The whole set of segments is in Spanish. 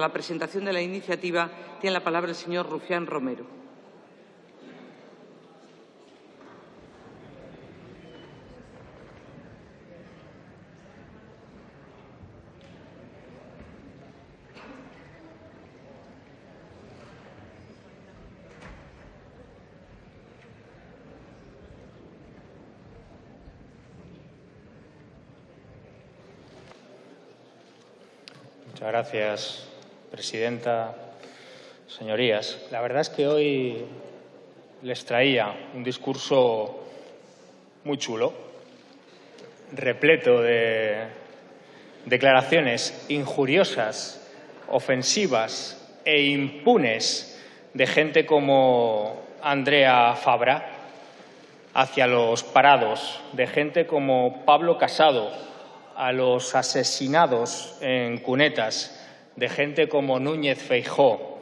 la presentación de la iniciativa tiene la palabra el señor Rufián Romero. Muchas gracias, presidenta. Señorías, la verdad es que hoy les traía un discurso muy chulo, repleto de declaraciones injuriosas, ofensivas e impunes de gente como Andrea Fabra hacia los parados, de gente como Pablo Casado, a los asesinados en cunetas de gente como Núñez Feijó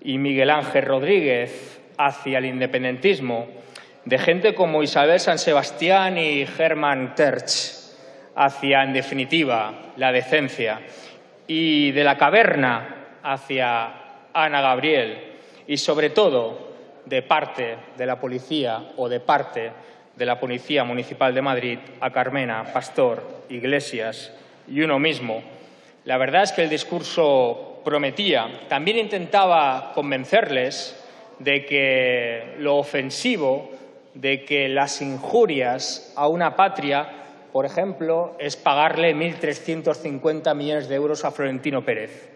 y Miguel Ángel Rodríguez hacia el independentismo, de gente como Isabel San Sebastián y Germán Terch hacia, en definitiva, la decencia, y de la caverna hacia Ana Gabriel, y sobre todo de parte de la policía o de parte de la Policía Municipal de Madrid a Carmena, Pastor, Iglesias y uno mismo. La verdad es que el discurso prometía. También intentaba convencerles de que lo ofensivo, de que las injurias a una patria, por ejemplo, es pagarle 1.350 millones de euros a Florentino Pérez,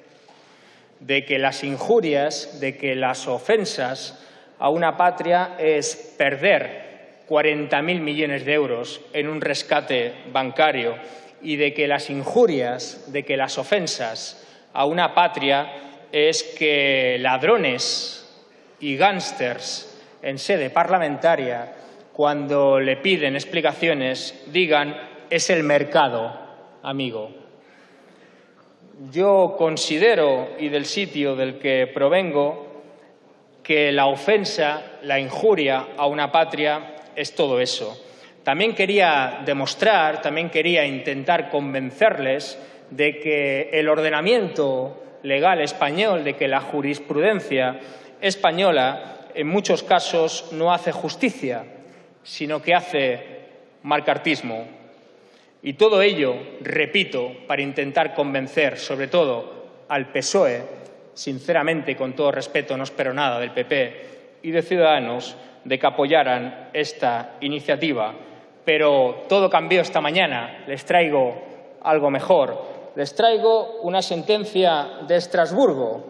de que las injurias, de que las ofensas a una patria es perder 40.000 millones de euros en un rescate bancario y de que las injurias, de que las ofensas a una patria es que ladrones y gángsters en sede parlamentaria, cuando le piden explicaciones, digan es el mercado, amigo. Yo considero, y del sitio del que provengo, que la ofensa, la injuria a una patria es todo eso. También quería demostrar, también quería intentar convencerles de que el ordenamiento legal español, de que la jurisprudencia española en muchos casos no hace justicia, sino que hace marcartismo. Y todo ello, repito, para intentar convencer, sobre todo al PSOE, sinceramente, con todo respeto, no espero nada del PP y de Ciudadanos, de que apoyaran esta iniciativa. Pero todo cambió esta mañana. Les traigo algo mejor. Les traigo una sentencia de Estrasburgo,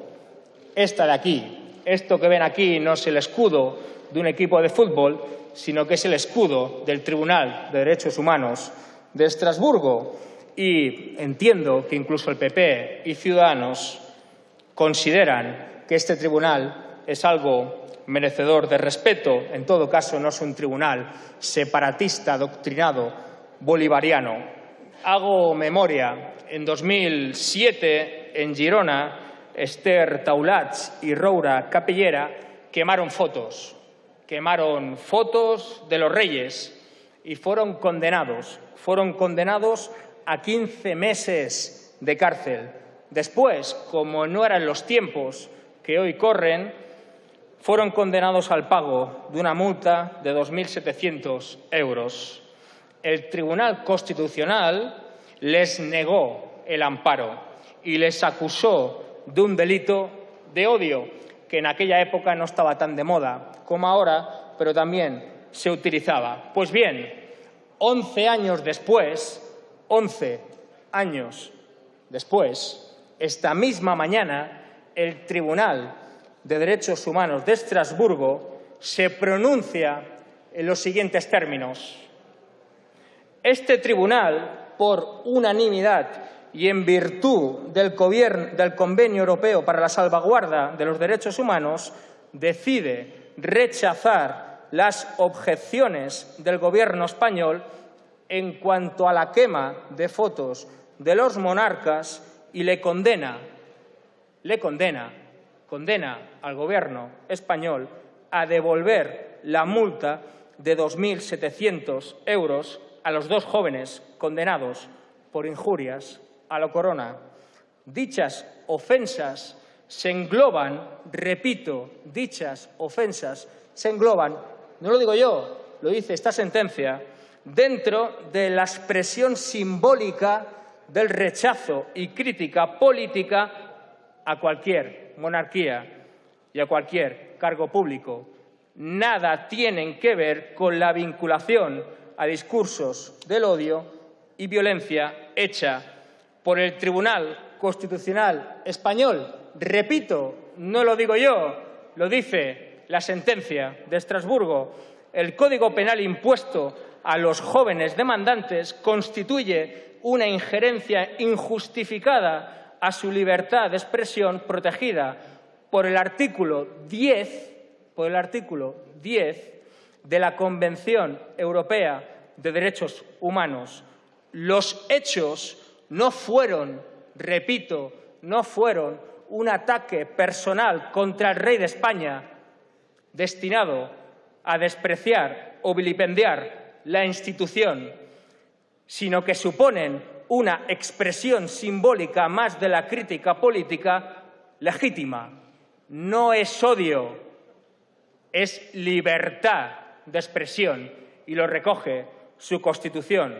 esta de aquí. Esto que ven aquí no es el escudo de un equipo de fútbol, sino que es el escudo del Tribunal de Derechos Humanos de Estrasburgo. Y entiendo que incluso el PP y Ciudadanos consideran que este tribunal es algo merecedor de respeto, en todo caso no es un tribunal separatista, doctrinado, bolivariano. Hago memoria, en 2007 en Girona, Esther Taulats y Roura Capellera quemaron fotos, quemaron fotos de los reyes y fueron condenados, fueron condenados a 15 meses de cárcel. Después, como no eran los tiempos que hoy corren, fueron condenados al pago de una multa de 2.700 euros. El Tribunal Constitucional les negó el amparo y les acusó de un delito de odio que en aquella época no estaba tan de moda como ahora, pero también se utilizaba. Pues bien, 11 años después, 11 años después, esta misma mañana, el Tribunal de Derechos Humanos de Estrasburgo se pronuncia en los siguientes términos. Este tribunal, por unanimidad y en virtud del, del, Convenio Europeo para la Salvaguarda de los Derechos Humanos, decide rechazar las objeciones del Gobierno español en cuanto a la quema de fotos de los monarcas y le condena, le condena condena al Gobierno español a devolver la multa de 2.700 euros a los dos jóvenes condenados por injurias a la corona. Dichas ofensas se engloban, repito, dichas ofensas se engloban, no lo digo yo, lo dice esta sentencia, dentro de la expresión simbólica del rechazo y crítica política a cualquier monarquía y a cualquier cargo público. Nada tienen que ver con la vinculación a discursos del odio y violencia hecha por el Tribunal Constitucional Español. Repito, no lo digo yo, lo dice la sentencia de Estrasburgo. El Código Penal impuesto a los jóvenes demandantes constituye una injerencia injustificada a su libertad de expresión protegida por el artículo 10, por el artículo 10 de la Convención Europea de Derechos Humanos. Los hechos no fueron, repito, no fueron un ataque personal contra el rey de España destinado a despreciar o vilipendiar la institución, sino que suponen una expresión simbólica más de la crítica política legítima. No es odio, es libertad de expresión y lo recoge su Constitución.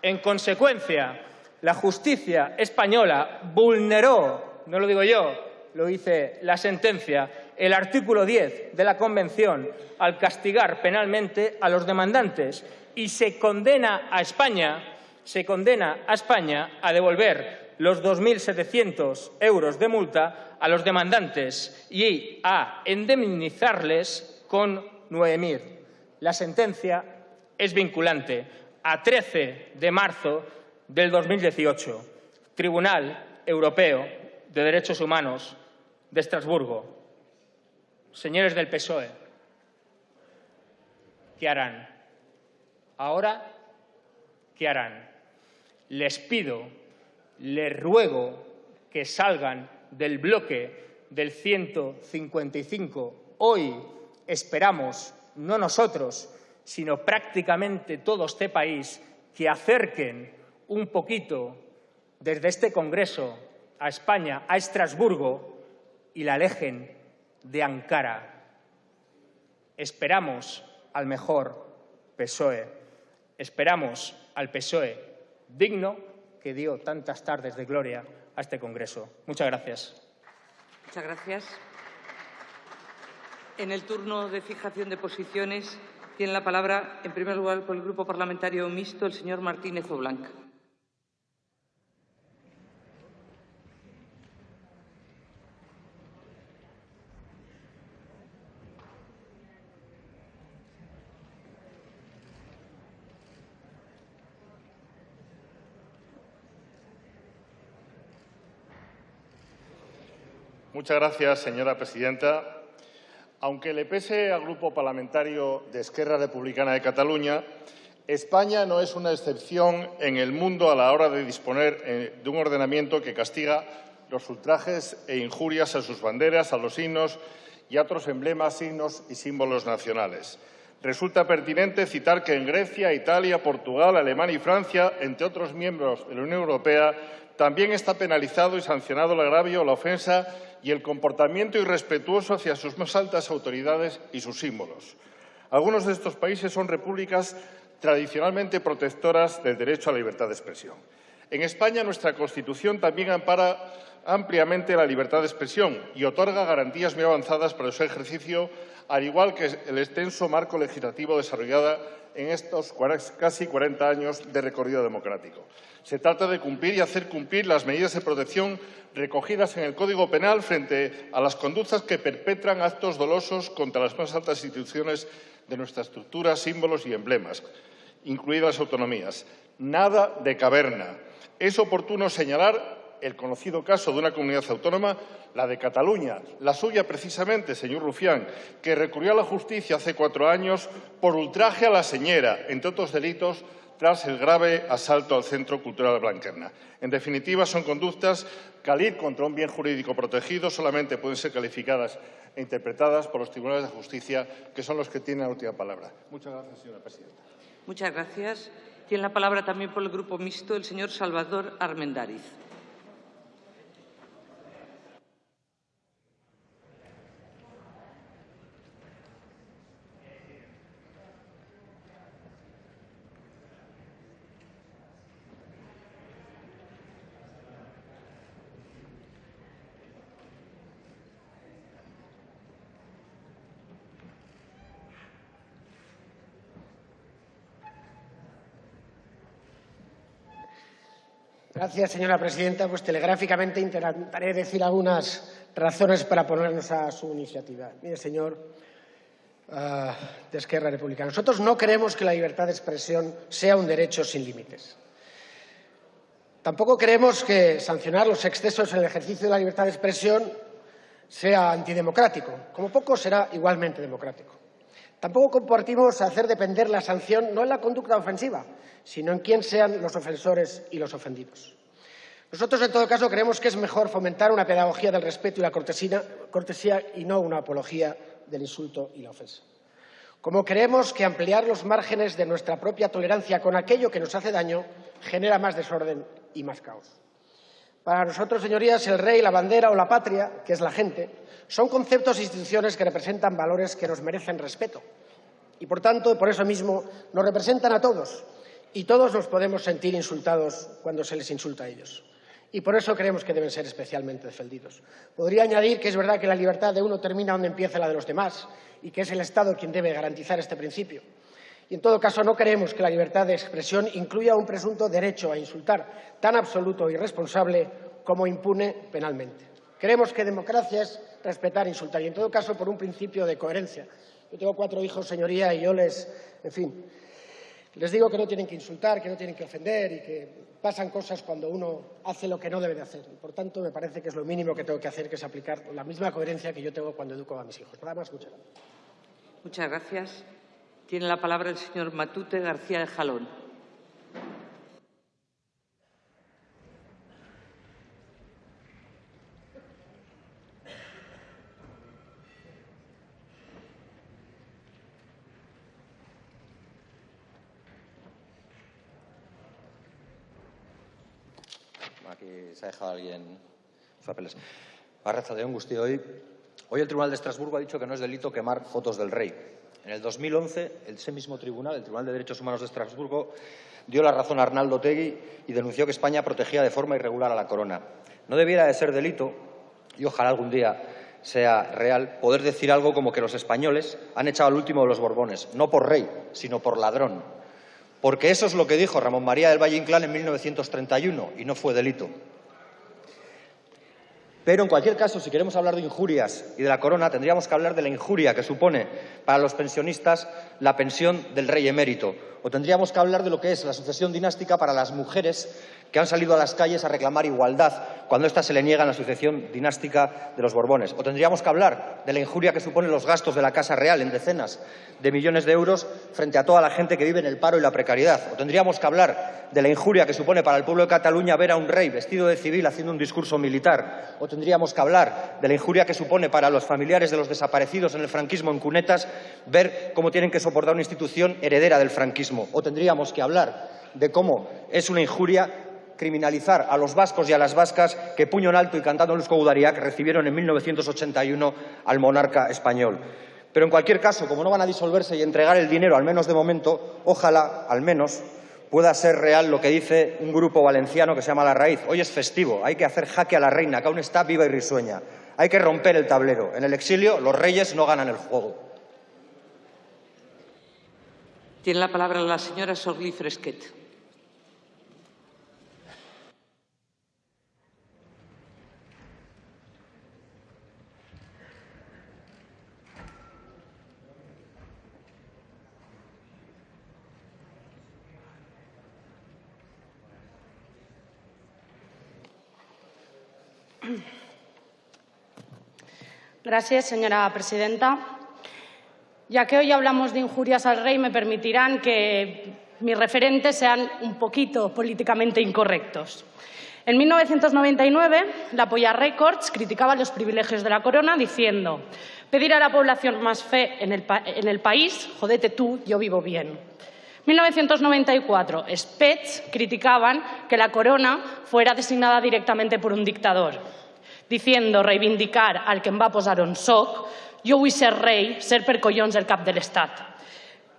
En consecuencia, la justicia española vulneró, no lo digo yo, lo dice la sentencia, el artículo 10 de la Convención al castigar penalmente a los demandantes y se condena a España, se condena a España a devolver los 2.700 euros de multa a los demandantes y a indemnizarles con 9.000. La sentencia es vinculante a 13 de marzo del 2018, Tribunal Europeo de Derechos Humanos de Estrasburgo. Señores del PSOE, ¿qué harán? Ahora, ¿qué harán? Les pido, les ruego que salgan del bloque del 155. Hoy esperamos, no nosotros, sino prácticamente todo este país, que acerquen un poquito desde este Congreso a España, a Estrasburgo, y la alejen de Ankara. Esperamos al mejor PSOE, esperamos al PSOE digno que dio tantas tardes de gloria a este Congreso. Muchas gracias. Muchas gracias. En el turno de fijación de posiciones tiene la palabra, en primer lugar, por el Grupo Parlamentario Mixto, el señor Martínez Oblanca. Muchas gracias, señora presidenta. Aunque le pese al Grupo Parlamentario de Esquerra Republicana de Cataluña, España no es una excepción en el mundo a la hora de disponer eh, de un ordenamiento que castiga los ultrajes e injurias a sus banderas, a los himnos y a otros emblemas, signos y símbolos nacionales. Resulta pertinente citar que en Grecia, Italia, Portugal, Alemania y Francia, entre otros miembros de la Unión Europea, también está penalizado y sancionado el agravio la ofensa y el comportamiento irrespetuoso hacia sus más altas autoridades y sus símbolos. Algunos de estos países son repúblicas tradicionalmente protectoras del derecho a la libertad de expresión. En España, nuestra Constitución también ampara ampliamente la libertad de expresión y otorga garantías muy avanzadas para su ejercicio, al igual que el extenso marco legislativo desarrollado en estos casi 40 años de recorrido democrático. Se trata de cumplir y hacer cumplir las medidas de protección recogidas en el Código Penal frente a las conductas que perpetran actos dolosos contra las más altas instituciones de nuestra estructura, símbolos y emblemas, incluidas las autonomías. Nada de caverna. Es oportuno señalar el conocido caso de una comunidad autónoma, la de Cataluña, la suya precisamente, señor Rufián, que recurrió a la justicia hace cuatro años por ultraje a la señora, entre otros delitos, tras el grave asalto al Centro Cultural Blanquerna. En definitiva, son conductas que al ir contra un bien jurídico protegido solamente pueden ser calificadas e interpretadas por los tribunales de justicia, que son los que tienen la última palabra. Muchas gracias, señora presidenta. Muchas gracias. Tiene la palabra también por el Grupo Mixto el señor Salvador Armendáriz. Gracias, señora presidenta. Pues telegráficamente intentaré decir algunas razones para ponernos a su iniciativa. Mire, señor uh, de Republicana, nosotros no creemos que la libertad de expresión sea un derecho sin límites. Tampoco creemos que sancionar los excesos en el ejercicio de la libertad de expresión sea antidemocrático. Como poco será igualmente democrático. Tampoco compartimos hacer depender la sanción no en la conducta ofensiva, sino en quién sean los ofensores y los ofendidos. Nosotros, en todo caso, creemos que es mejor fomentar una pedagogía del respeto y la cortesía, y no una apología del insulto y la ofensa. Como creemos que ampliar los márgenes de nuestra propia tolerancia con aquello que nos hace daño genera más desorden y más caos. Para nosotros, señorías, el rey, la bandera o la patria, que es la gente, son conceptos e instituciones que representan valores que nos merecen respeto. Y, por tanto, por eso mismo, nos representan a todos. Y todos nos podemos sentir insultados cuando se les insulta a ellos. Y por eso creemos que deben ser especialmente defendidos. Podría añadir que es verdad que la libertad de uno termina donde empieza la de los demás y que es el Estado quien debe garantizar este principio. Y, en todo caso, no creemos que la libertad de expresión incluya un presunto derecho a insultar tan absoluto y responsable como impune penalmente. Creemos que democracia respetar insultar, y, en todo caso, por un principio de coherencia. Yo tengo cuatro hijos, señoría, y yo les, en fin, les digo que no tienen que insultar, que no tienen que ofender y que pasan cosas cuando uno hace lo que no debe de hacer. Por tanto, me parece que es lo mínimo que tengo que hacer, que es aplicar la misma coherencia que yo tengo cuando educo a mis hijos. Nada más, muchas gracias. Muchas gracias. Tiene la palabra el señor Matute García de Jalón. Aquí se ha dejado alguien papeles. de Angusti, hoy, hoy el Tribunal de Estrasburgo ha dicho que no es delito quemar fotos del rey. En el 2011, ese mismo tribunal, el Tribunal de Derechos Humanos de Estrasburgo, dio la razón a Arnaldo Tegui y denunció que España protegía de forma irregular a la corona. No debiera de ser delito, y ojalá algún día sea real, poder decir algo como que los españoles han echado al último de los Borbones, no por rey, sino por ladrón. Porque eso es lo que dijo Ramón María del Valle Inclán en 1931 y no fue delito. Pero, en cualquier caso, si queremos hablar de injurias y de la corona, tendríamos que hablar de la injuria que supone para los pensionistas la pensión del rey emérito. O tendríamos que hablar de lo que es la sucesión dinástica para las mujeres que han salido a las calles a reclamar igualdad cuando ésta se le niega en la sucesión dinástica de los Borbones. O tendríamos que hablar de la injuria que suponen los gastos de la Casa Real en decenas de millones de euros frente a toda la gente que vive en el paro y la precariedad. O tendríamos que hablar de la injuria que supone para el pueblo de Cataluña ver a un rey vestido de civil haciendo un discurso militar. O tendríamos que hablar de la injuria que supone para los familiares de los desaparecidos en el franquismo en cunetas ver cómo tienen que soportar una institución heredera del franquismo. O tendríamos que hablar de cómo es una injuria criminalizar a los vascos y a las vascas que puño en alto y cantando Luzco Udariak recibieron en 1981 al monarca español. Pero en cualquier caso, como no van a disolverse y entregar el dinero, al menos de momento, ojalá, al menos, pueda ser real lo que dice un grupo valenciano que se llama La Raíz. Hoy es festivo, hay que hacer jaque a la reina, que aún está viva y risueña. Hay que romper el tablero. En el exilio los reyes no ganan el juego. Tiene la palabra la señora Sorli Fresquet. Gracias, señora presidenta. Ya que hoy hablamos de injurias al rey, me permitirán que mis referentes sean un poquito políticamente incorrectos. En 1999, la Polla Records criticaba los privilegios de la corona diciendo pedir a la población más fe en el, en el país, jodete tú, yo vivo bien. 1994, Spets criticaban que la corona fuera designada directamente por un dictador, diciendo reivindicar al que em va posar on soc, yo vull ser rey, ser per collons el cap del Estado.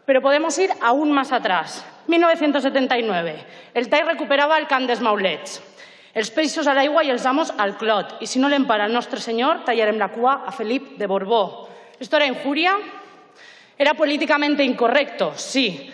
Pero podemos ir aún más atrás. 1979. El TAI recuperava el camp dels Maulets. Els peixos a l'aigua i els amos al clot. I si no l'empara el nostre senyor, tallarem la cua a Felip de Borbó. ¿Esto era injuria? Era políticamente incorrecto, sí,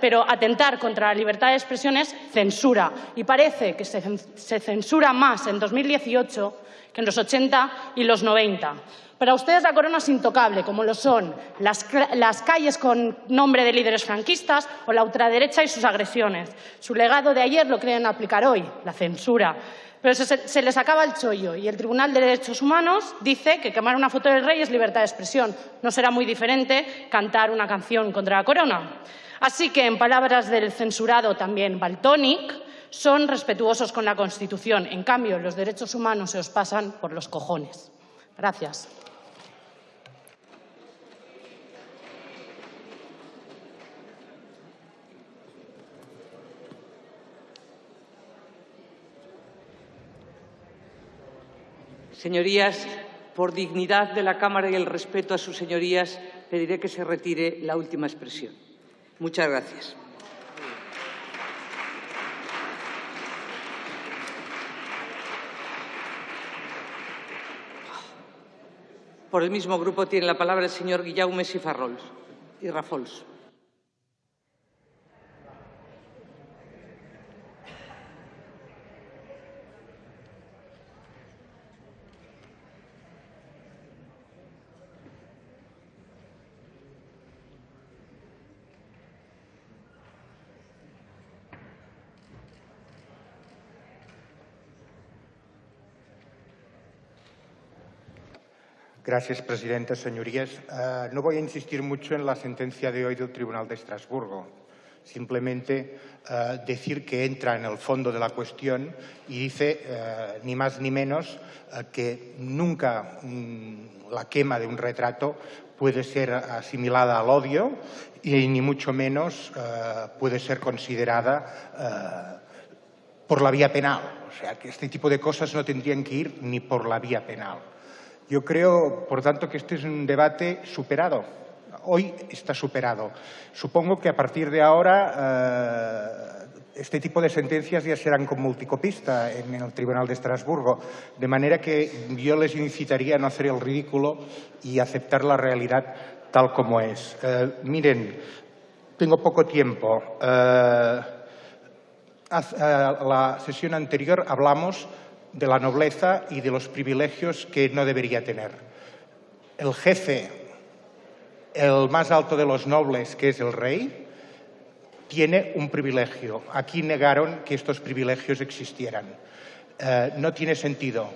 pero, atentar contra la libertad de expresión es censura. Y parece que se, se censura más en 2018 que en los 80 y los 90. Para ustedes la corona es intocable, como lo son las, las, calles con nombre de líderes franquistas o la ultraderecha y sus agresiones. Su legado de ayer lo creen aplicar hoy, la censura. Pero se, se, les acaba el chollo y el Tribunal de Derechos Humanos dice que quemar una foto del rey es libertad de expresión. No será muy diferente cantar una canción contra la corona. Así que, en palabras del censurado también Baltonic, son respetuosos con la Constitución. En cambio, los derechos humanos se os pasan por los cojones. Gracias. Señorías, por dignidad de la Cámara y el respeto a sus señorías, pediré que se retire la última expresión. Muchas gracias. Por el mismo grupo tiene la palabra el señor Guillaume Sifarrols y Rafols. Gracias, presidenta. Señorías, uh, no voy a insistir mucho en la sentencia de hoy del Tribunal de Estrasburgo. Simplemente uh, decir que entra en el fondo de la cuestión y dice, uh, ni más ni menos, que nunca um, la quema de un retrato puede ser asimilada al odio y ni mucho menos puede ser considerada por la vía penal. O sea, que este tipo de cosas no tendrían que ir ni por la vía penal. Yo creo, por tanto, que este es un debate superado. Hoy está superado. Supongo que a partir de ahora eh, este tipo de sentencias ya serán con multicopista en el Tribunal de Estrasburgo, de manera que yo les incitaría a no hacer el ridículo y aceptar la realidad tal como es. Eh, miren, tengo poco tiempo. Eh, la sesión anterior hablamos de la nobleza y de los privilegios que no debería tener. El jefe, el más alto de los nobles, que es el rey, tiene un privilegio. Aquí negaron que estos privilegios existieran. Eh, no tiene sentido.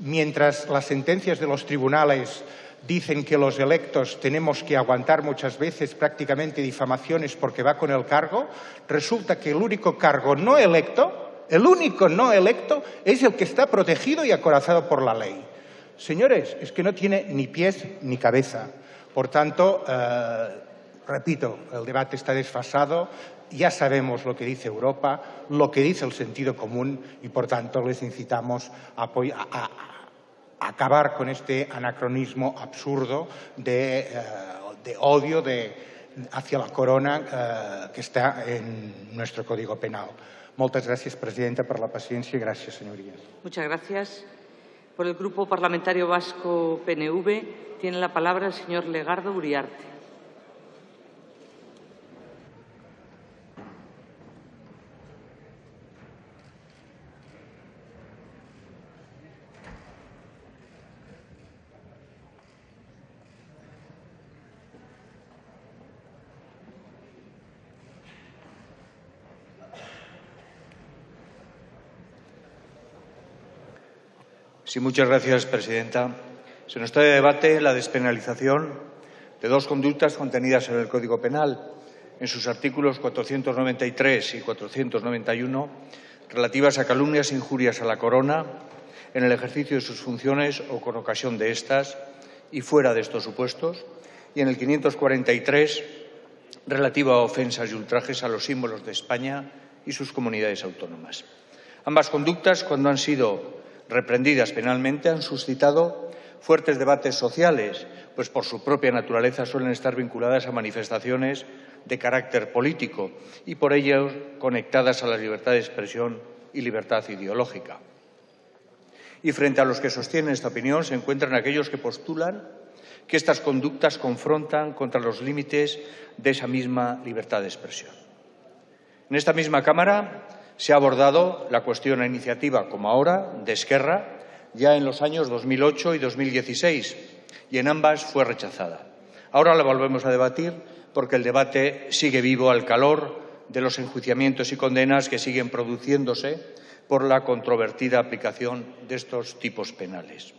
Mientras las sentencias de los tribunales dicen que los electos tenemos que aguantar muchas veces prácticamente difamaciones porque va con el cargo, resulta que el único cargo no electo el único no electo es el que está protegido y acorazado por la ley. Señores, es que no tiene ni pies ni cabeza. Por tanto, eh, repito, el debate está desfasado, ya sabemos lo que dice Europa, lo que dice el sentido común y, por tanto, les incitamos a, acabar con este anacronismo absurdo de, eh, odio hacia la corona eh, que está en nuestro Código Penal. Muchas gracias, Presidenta, por la paciencia y gracias, señorías. Muchas gracias. Por el Grupo Parlamentario Vasco PNV tiene la palabra el señor Legardo Uriarte. Sí, muchas gracias, presidenta. Se nos trae de debate la despenalización de dos conductas contenidas en el Código Penal, en sus artículos 493 y 491, relativas a calumnias e injurias a la corona en el ejercicio de sus funciones o con ocasión de estas y fuera de estos supuestos, y en el 543 relativa a ofensas y ultrajes a los símbolos de España y sus comunidades autónomas. Ambas conductas, cuando han sido reprendidas penalmente, han suscitado fuertes debates sociales, pues por su propia naturaleza suelen estar vinculadas a manifestaciones de carácter político y por ello conectadas a la libertad de expresión y libertad ideológica. Y frente a los que sostienen esta opinión se encuentran aquellos que postulan que estas conductas confrontan contra los límites de esa misma libertad de expresión. En esta misma Cámara se ha abordado la cuestión a iniciativa, como ahora, de Esquerra, ya en los años 2008 y 2016, y en ambas fue rechazada. Ahora la volvemos a debatir porque el debate sigue vivo al calor de los enjuiciamientos y condenas que siguen produciéndose por la controvertida aplicación de estos tipos penales.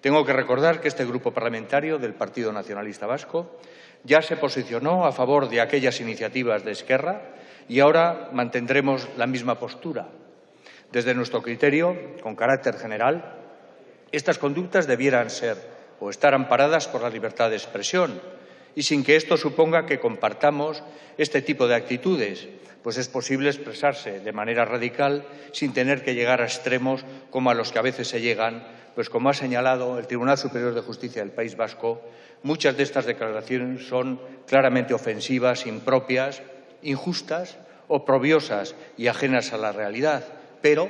Tengo que recordar que este grupo parlamentario del Partido Nacionalista Vasco ya se posicionó a favor de aquellas iniciativas de Esquerra y ahora mantendremos la misma postura. Desde nuestro criterio, con carácter general, estas conductas debieran ser o estar amparadas por la libertad de expresión y sin que esto suponga que compartamos este tipo de actitudes, pues es posible expresarse de manera radical sin tener que llegar a extremos como a los que a veces se llegan, pues como ha señalado el Tribunal Superior de Justicia del País Vasco, muchas de estas declaraciones son claramente ofensivas, impropias, injustas, oprobiosas y ajenas a la realidad, pero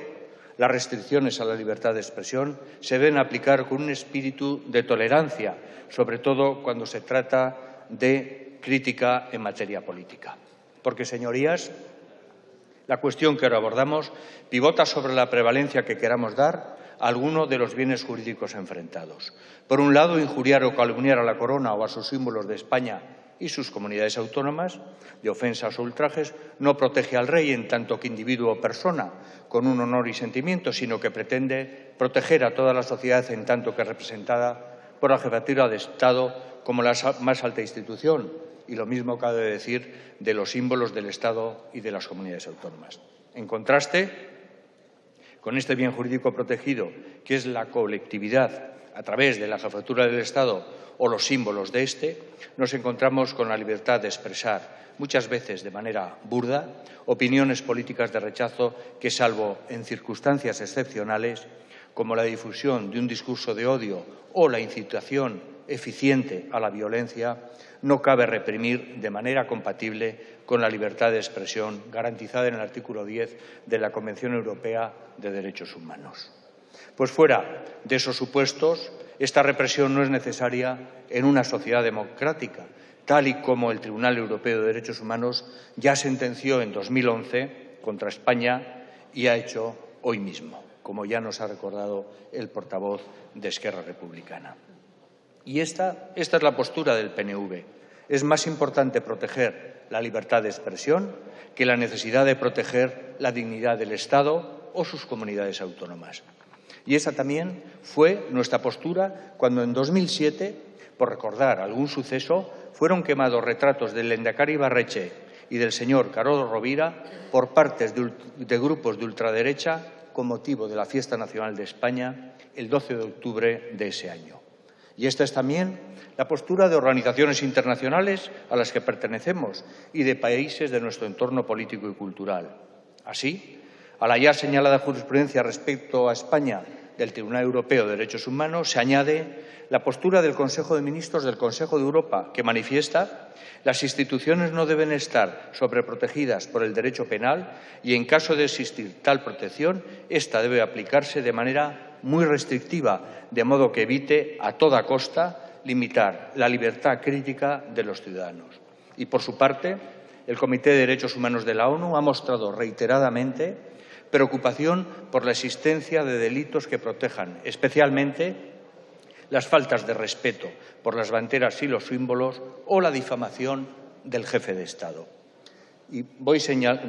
las restricciones a la libertad de expresión se deben aplicar con un espíritu de tolerancia, sobre todo cuando se trata de crítica en materia política. Porque, señorías, la cuestión que ahora abordamos pivota sobre la prevalencia que queramos dar a alguno de los bienes jurídicos enfrentados. Por un lado, injuriar o calumniar a la corona o a sus símbolos de España y sus comunidades autónomas de ofensas o ultrajes no protege al rey en tanto que individuo o persona con un honor y sentimiento, sino que pretende proteger a toda la sociedad en tanto que representada por la jefatura de Estado como la más alta institución. Y lo mismo cabe decir de los símbolos del Estado y de las comunidades autónomas. En contraste, con este bien jurídico protegido, que es la colectividad a través de la jefatura del Estado o los símbolos de éste, nos encontramos con la libertad de expresar, muchas veces de manera burda, opiniones políticas de rechazo que, salvo en circunstancias excepcionales, como la difusión de un discurso de odio o la incitación eficiente a la violencia, no cabe reprimir de manera compatible con la libertad de expresión garantizada en el artículo 10 de la Convención Europea de Derechos Humanos. Pues fuera de esos supuestos, esta represión no es necesaria en una sociedad democrática, tal y como el Tribunal Europeo de Derechos Humanos ya sentenció en 2011 contra España y ha hecho hoy mismo, como ya nos ha recordado el portavoz de Esquerra Republicana. Y esta, esta es la postura del PNV. Es más importante proteger la libertad de expresión que la necesidad de proteger la dignidad del Estado o sus comunidades autónomas. Y esa también fue nuestra postura cuando en 2007, por recordar algún suceso, fueron quemados retratos del Lendakari Barreche y del señor Carolo Rovira por partes de, de grupos de ultraderecha con motivo de la Fiesta Nacional de España el 12 de octubre de ese año. Y esta es también la postura de organizaciones internacionales a las que pertenecemos y de países de nuestro entorno político y cultural. Así, a la ya señalada jurisprudencia respecto a España del Tribunal Europeo de Derechos Humanos se añade la postura del Consejo de Ministros del Consejo de Europa, que manifiesta las instituciones no deben estar sobreprotegidas por el derecho penal y, en caso de existir tal protección, esta debe aplicarse de manera muy restrictiva, de modo que evite a toda costa limitar la libertad crítica de los ciudadanos. Y, por su parte, el Comité de Derechos Humanos de la ONU ha mostrado reiteradamente preocupación por la existencia de delitos que protejan especialmente las faltas de respeto por las banderas y los símbolos o la difamación del jefe de Estado. Y voy,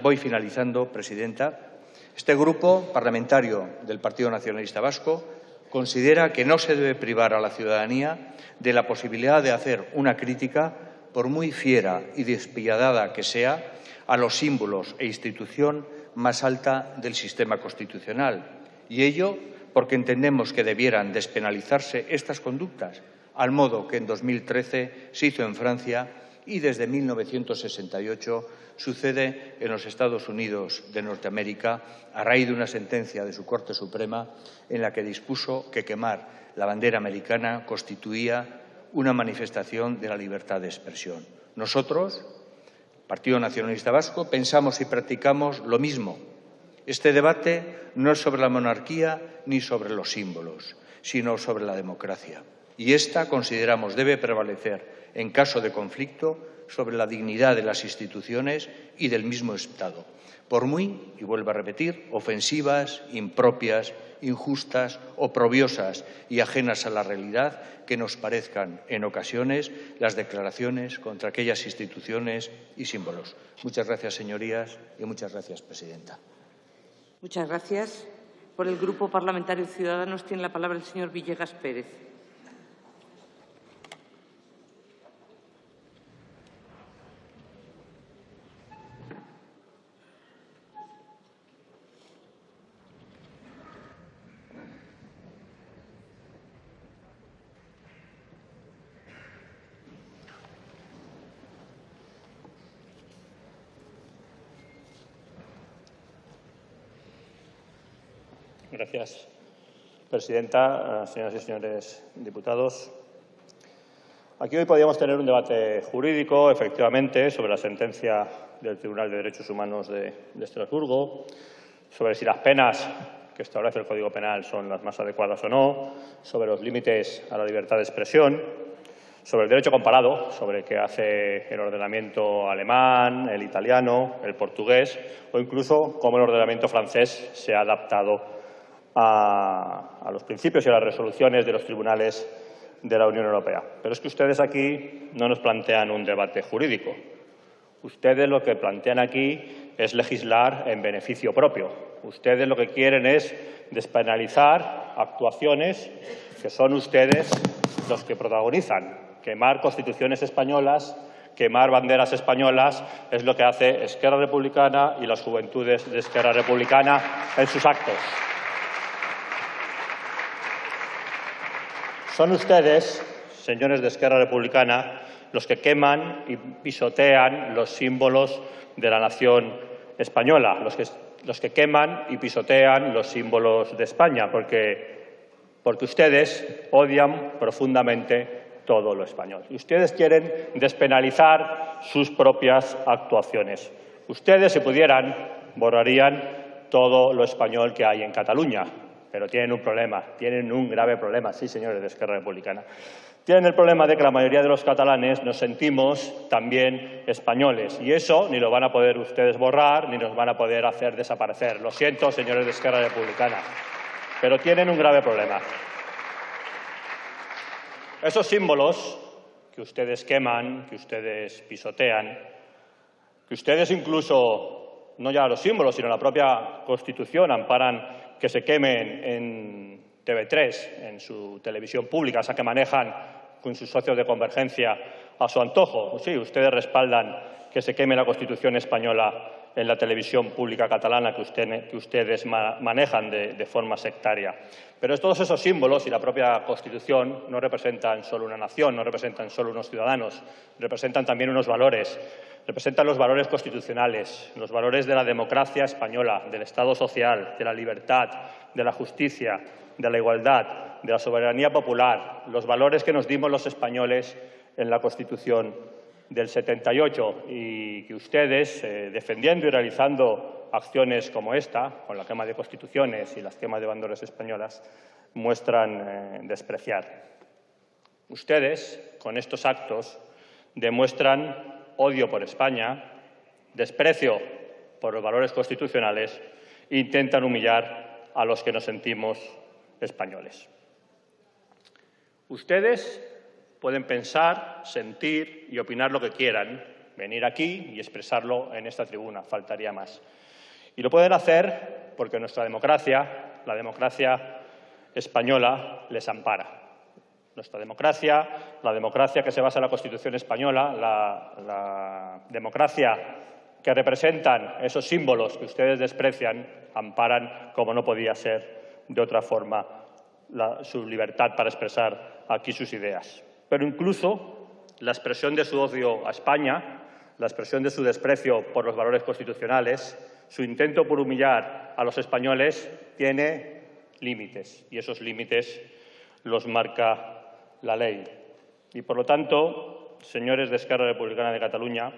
voy finalizando, Presidenta. Este grupo parlamentario del Partido Nacionalista Vasco considera que no se debe privar a la ciudadanía de la posibilidad de hacer una crítica, por muy fiera y despiadada que sea, a los símbolos e institución más alta del sistema constitucional. Y ello porque entendemos que debieran despenalizarse estas conductas, al modo que en 2013 se hizo en Francia y desde 1968 sucede en los Estados Unidos de Norteamérica a raíz de una sentencia de su Corte Suprema en la que dispuso que quemar la bandera americana constituía una manifestación de la libertad de expresión. Nosotros, Partido Nacionalista Vasco, pensamos y practicamos lo mismo. Este debate no es sobre la monarquía ni sobre los símbolos, sino sobre la democracia. Y esta, consideramos, debe prevalecer en caso de conflicto sobre la dignidad de las instituciones y del mismo Estado, por muy, y vuelvo a repetir, ofensivas, impropias, injustas, oprobiosas y ajenas a la realidad que nos parezcan en ocasiones las declaraciones contra aquellas instituciones y símbolos. Muchas gracias, señorías, y muchas gracias, presidenta. Muchas gracias. Por el Grupo Parlamentario Ciudadanos tiene la palabra el señor Villegas Pérez. Gracias, presidenta, señoras y señores diputados. Aquí hoy podríamos tener un debate jurídico, efectivamente, sobre la sentencia del Tribunal de Derechos Humanos de, de Estrasburgo, sobre si las penas que establece el Código Penal son las más adecuadas o no, sobre los límites a la libertad de expresión, sobre el derecho comparado, sobre qué hace el ordenamiento alemán, el italiano, el portugués o incluso cómo el ordenamiento francés se ha adaptado a, los principios y a las resoluciones de los tribunales de la Unión Europea. Pero es que ustedes aquí no nos plantean un debate jurídico. Ustedes lo que plantean aquí es legislar en beneficio propio. Ustedes lo que quieren es despenalizar actuaciones que son ustedes los que protagonizan. Quemar constituciones españolas, quemar banderas españolas es lo que hace Esquerra Republicana y las juventudes de Esquerra Republicana en sus actos. Son ustedes, señores de Esquerra Republicana, los que queman y pisotean los símbolos de la nación española, los que, los que queman y pisotean los símbolos de España, porque, porque ustedes odian profundamente todo lo español. Ustedes quieren despenalizar sus propias actuaciones. Ustedes, si pudieran, borrarían todo lo español que hay en Cataluña, pero tienen un problema, tienen un grave problema, sí, señores de Esquerra Republicana. Tienen el problema de que la mayoría de los catalanes nos sentimos también españoles y eso ni lo van a poder ustedes borrar ni nos van a poder hacer desaparecer. Lo siento, señores de Esquerra Republicana, pero tienen un grave problema. Esos símbolos que ustedes queman, que ustedes pisotean, que ustedes incluso, no ya los símbolos, sino la propia Constitución amparan que se quemen en TV3, en su televisión pública, esa que manejan con sus socios de convergencia a su antojo. Sí, ustedes respaldan que se queme la Constitución española en la televisión pública catalana que, ustedes manejan de, forma sectaria. Pero todos esos símbolos y la propia Constitución no representan solo una nación, no representan solo unos ciudadanos, representan también unos valores. Representan los valores constitucionales, los valores de la democracia española, del Estado social, de la libertad, de la justicia, de la igualdad, de la soberanía popular, los valores que nos dimos los españoles en la Constitución del 78 y que ustedes, eh, defendiendo y realizando acciones como esta, con la quema de constituciones y las quemas de banderas españolas, muestran eh, despreciar. Ustedes, con estos actos, demuestran odio por España, desprecio por los valores constitucionales intentan humillar a los que nos sentimos españoles. Ustedes pueden pensar, sentir y opinar lo que quieran, venir aquí y expresarlo en esta tribuna, faltaría más. Y lo pueden hacer porque nuestra democracia, la democracia española, les ampara. Nuestra democracia, la democracia que se basa en la Constitución española, la, democracia que representan esos símbolos que ustedes desprecian, amparan, como no podía ser de otra forma, su libertad para expresar aquí sus ideas. Pero incluso la expresión de su odio a España, la expresión de su desprecio por los valores constitucionales, su intento por humillar a los españoles, tiene límites y esos límites los marca la ley. Y, por lo tanto, señores de Esquerra Republicana de Cataluña,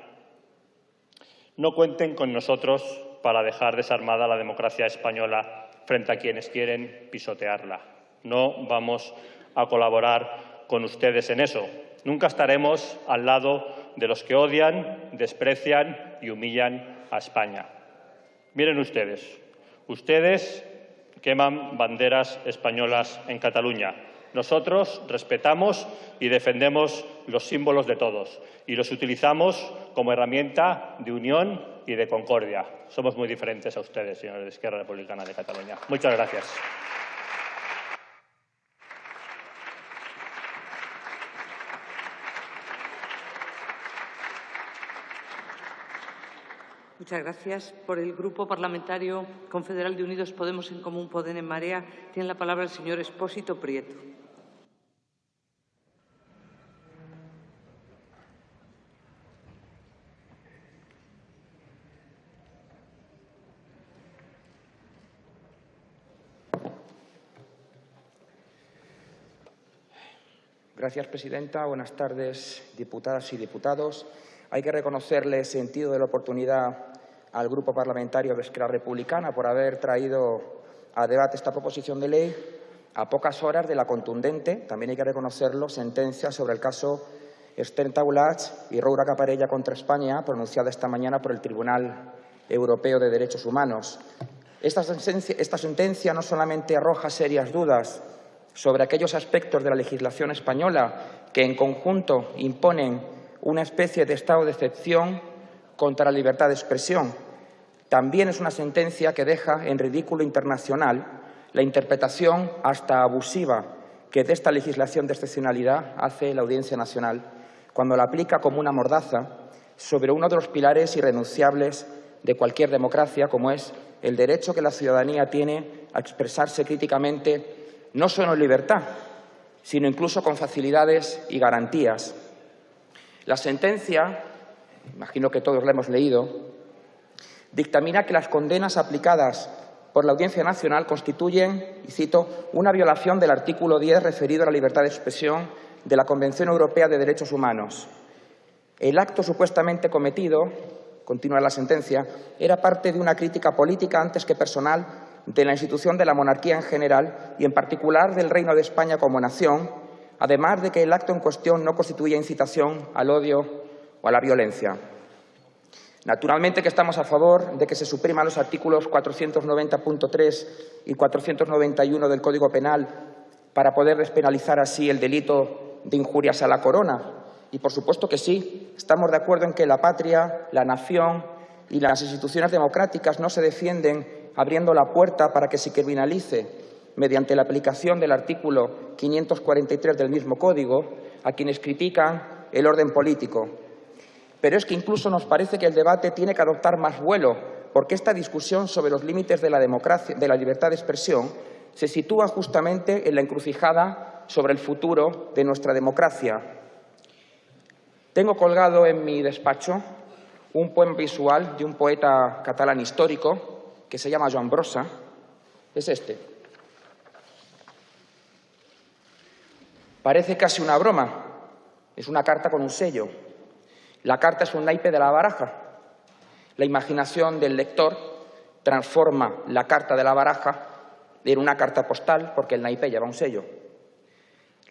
no cuenten con nosotros para dejar desarmada la democracia española frente a quienes quieren pisotearla. No vamos a colaborar con ustedes en eso. Nunca estaremos al lado de los que odian, desprecian y humillan a España. Miren ustedes, ustedes queman banderas españolas en Cataluña. Nosotros respetamos y defendemos los símbolos de todos y los utilizamos como herramienta de unión y de concordia. Somos muy diferentes a ustedes, señores de Izquierda Republicana de Cataluña. Muchas gracias. Muchas gracias. Por el Grupo Parlamentario Confederal de Unidos Podemos en Común Poder en Marea, tiene la palabra el señor Espósito Prieto. Gracias, presidenta. Buenas tardes, diputadas y diputados. Hay que reconocerle sentido de la oportunidad al Grupo Parlamentario de Esquerra Republicana por haber traído a debate esta proposición de ley a pocas horas de la contundente, también hay que reconocerlo, sentencia sobre el caso Esther Taulach y Roura Caparella contra España, pronunciada esta mañana por el Tribunal Europeo de Derechos Humanos. Esta sentencia, esta sentencia no solamente arroja serias dudas sobre aquellos aspectos de la legislación española que en conjunto imponen una especie de estado de excepción contra la libertad de expresión. También es una sentencia que deja en ridículo internacional la interpretación hasta abusiva que de esta legislación de excepcionalidad hace la Audiencia Nacional cuando la aplica como una mordaza sobre uno de los pilares irrenunciables de cualquier democracia, como es el derecho que la ciudadanía tiene a expresarse críticamente no solo en libertad, sino incluso con facilidades y garantías. La sentencia, imagino que todos la hemos leído, dictamina que las condenas aplicadas por la Audiencia Nacional constituyen, y cito, una violación del artículo 10 referido a la libertad de expresión de la Convención Europea de Derechos Humanos. El acto supuestamente cometido, continúa la sentencia, era parte de una crítica política antes que personal de la institución de la monarquía en general y en particular del Reino de España como nación, además de que el acto en cuestión no constituye incitación al odio o a la violencia. Naturalmente que estamos a favor de que se supriman los artículos 490.3 y 491 del Código Penal para poder despenalizar así el delito de injurias a la corona. Y por supuesto que sí, estamos de acuerdo en que la patria, la nación y las instituciones democráticas no se defienden abriendo la puerta para que se criminalice, mediante la aplicación del artículo 543 del mismo Código, a quienes critican el orden político. Pero es que incluso nos parece que el debate tiene que adoptar más vuelo, porque esta discusión sobre los límites de la, democracia, de la libertad de expresión se sitúa justamente en la encrucijada sobre el futuro de nuestra democracia. Tengo colgado en mi despacho un poema visual de un poeta catalán histórico, que se llama Joan Brossa, es este. Parece casi una broma. Es una carta con un sello. La carta es un naipe de la baraja. La imaginación del lector transforma la carta de la baraja en una carta postal porque el naipe lleva un sello.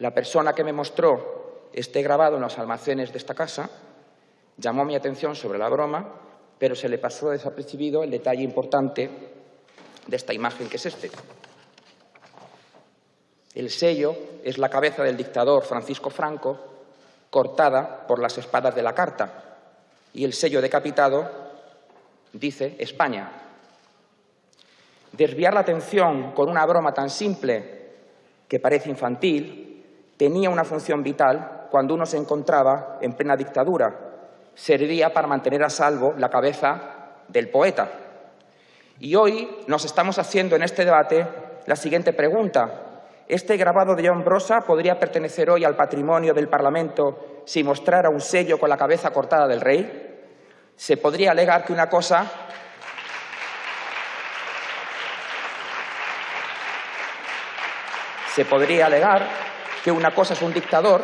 La persona que me mostró este grabado en los almacenes de esta casa llamó mi atención sobre la broma pero se le pasó desapercibido el detalle importante de esta imagen que es este. El sello es la cabeza del dictador Francisco Franco cortada por las espadas de la carta y el sello decapitado dice España. Desviar la atención con una broma tan simple que parece infantil tenía una función vital cuando uno se encontraba en plena dictadura servía para mantener a salvo la cabeza del poeta. Y hoy nos estamos haciendo en este debate la siguiente pregunta. ¿Este grabado de John Brosa podría pertenecer hoy al patrimonio del Parlamento si mostrara un sello con la cabeza cortada del rey, se podría alegar que una cosa se podría alegar que una cosa es un dictador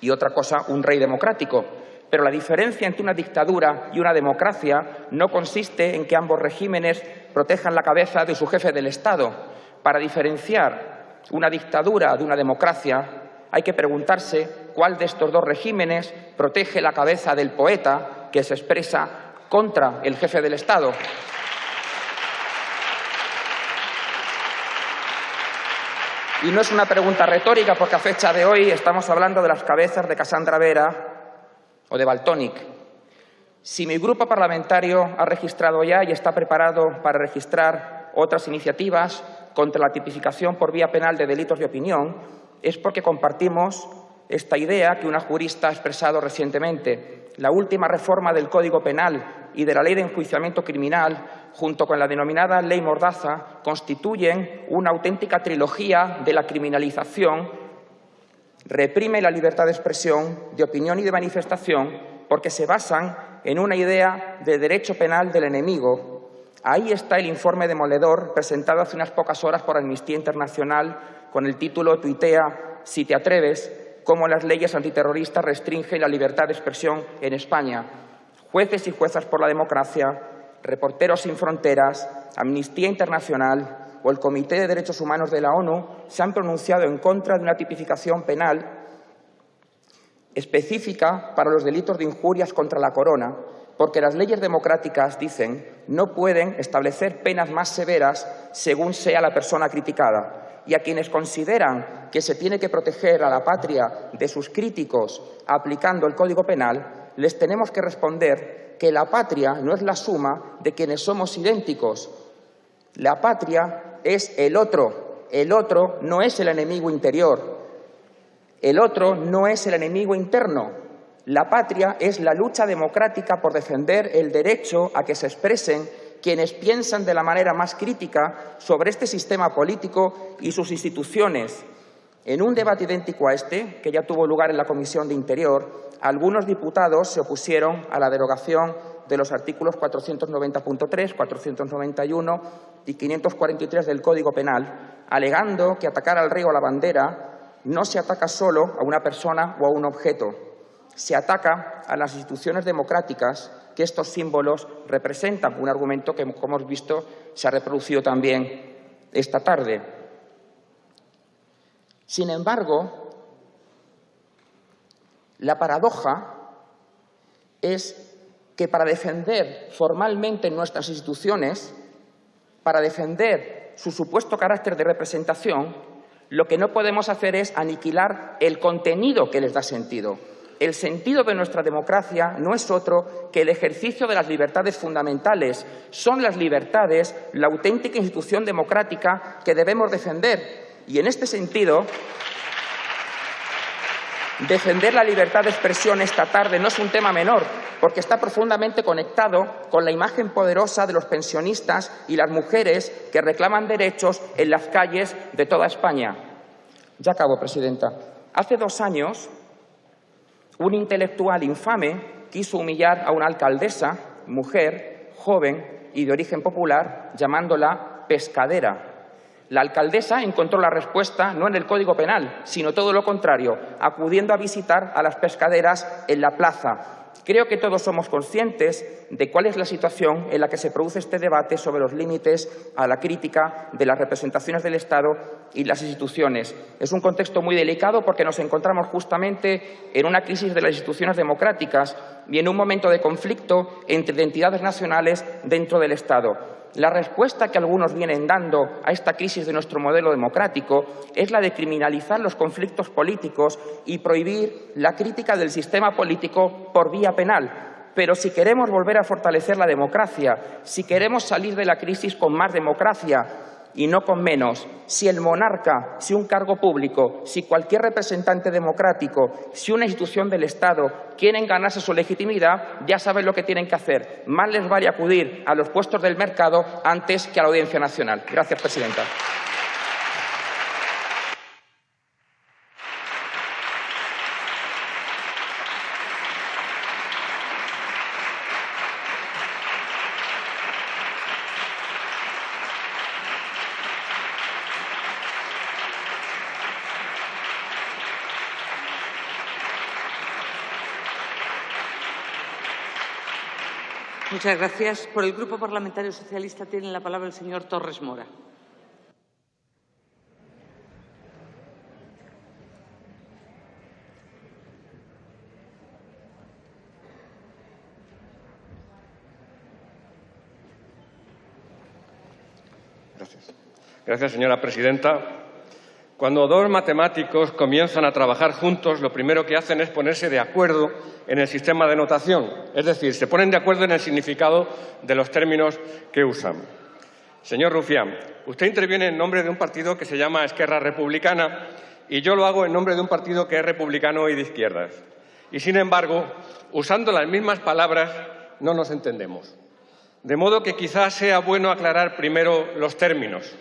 y otra cosa un rey democrático. Pero la diferencia entre una dictadura y una democracia no consiste en que ambos regímenes protejan la cabeza de su jefe del Estado. Para diferenciar una dictadura de una democracia hay que preguntarse cuál de estos dos regímenes protege la cabeza del poeta que se expresa contra el jefe del Estado. Y no es una pregunta retórica, porque a fecha de hoy estamos hablando de las cabezas de Casandra Vera de Baltonic. Si mi grupo parlamentario ha registrado ya y está preparado para registrar otras iniciativas contra la tipificación por vía penal de delitos de opinión, es porque compartimos esta idea que una jurista ha expresado recientemente. La última reforma del Código Penal y de la Ley de Enjuiciamiento Criminal, junto con la denominada Ley Mordaza, constituyen una auténtica trilogía de la criminalización, reprime la libertad de expresión, de opinión y de manifestación, porque se basan en una idea de derecho penal del enemigo. Ahí está el informe demoledor presentado hace unas pocas horas por Amnistía Internacional con el título Tuitea si te atreves, cómo las leyes antiterroristas restringen la libertad de expresión en España. Jueces y juezas por la democracia, Reporteros sin Fronteras, Amnistía Internacional o el Comité de Derechos Humanos de la ONU se han pronunciado en contra de una tipificación penal específica para los delitos de injurias contra la corona, porque las leyes democráticas, dicen, no pueden establecer penas más severas según sea la persona criticada y a quienes consideran que se tiene que proteger a la patria de sus críticos aplicando el Código Penal, les tenemos que responder que la patria no es la suma de quienes somos idénticos. La patria es el otro. El otro no es el enemigo interior. El otro no es el enemigo interno. La patria es la lucha democrática por defender el derecho a que se expresen quienes piensan de la manera más crítica sobre este sistema político y sus instituciones. En un debate idéntico a este, que ya tuvo lugar en la Comisión de Interior, algunos diputados se opusieron a la derogación de los artículos 490.3, 491 y 543 del Código Penal, alegando que atacar al rey o a la bandera no se ataca solo a una persona o a un objeto, se ataca a las instituciones democráticas que estos símbolos representan, un argumento que, como hemos visto, se ha reproducido también esta tarde. Sin embargo, la paradoja es que para defender formalmente nuestras instituciones, para defender su supuesto carácter de representación, lo que no podemos hacer es aniquilar el contenido que les da sentido. El sentido de nuestra democracia no es otro que el ejercicio de las libertades fundamentales. Son las libertades la auténtica institución democrática que debemos defender. Y en este sentido, defender la libertad de expresión esta tarde no es un tema menor, porque está profundamente conectado con la imagen poderosa de los pensionistas y las mujeres que reclaman derechos en las calles de toda España. Ya acabo, Presidenta. Hace dos años un intelectual infame quiso humillar a una alcaldesa, mujer, joven y de origen popular, llamándola pescadera. La alcaldesa encontró la respuesta no en el Código Penal, sino todo lo contrario, acudiendo a visitar a las pescaderas en la plaza, Creo que todos somos conscientes de cuál es la situación en la que se produce este debate sobre los límites a la crítica de las representaciones del Estado y las instituciones. Es un contexto muy delicado porque nos encontramos justamente en una crisis de las instituciones democráticas y en un momento de conflicto entre identidades nacionales dentro del Estado. La respuesta que algunos vienen dando a esta crisis de nuestro modelo democrático es la de criminalizar los conflictos políticos y prohibir la crítica del sistema político por vía penal. Pero si queremos volver a fortalecer la democracia, si queremos salir de la crisis con más democracia, y no con menos. Si el monarca, si un cargo público, si cualquier representante democrático, si una institución del Estado quieren ganarse su legitimidad, ya saben lo que tienen que hacer. Más les vale acudir a los puestos del mercado antes que a la Audiencia Nacional. Gracias, Presidenta. Muchas gracias. Por el Grupo Parlamentario Socialista tiene la palabra el señor Torres Mora. Gracias. Gracias, señora presidenta. Cuando dos matemáticos comienzan a trabajar juntos, lo primero que hacen es ponerse de acuerdo en el sistema de notación, es decir, se ponen de acuerdo en el significado de los términos que usan. Señor Rufián, usted interviene en nombre de un partido que se llama Esquerra Republicana y yo lo hago en nombre de un partido que es republicano y de izquierdas. Y, sin embargo, usando las mismas palabras, no nos entendemos. De modo que quizás sea bueno aclarar primero los términos.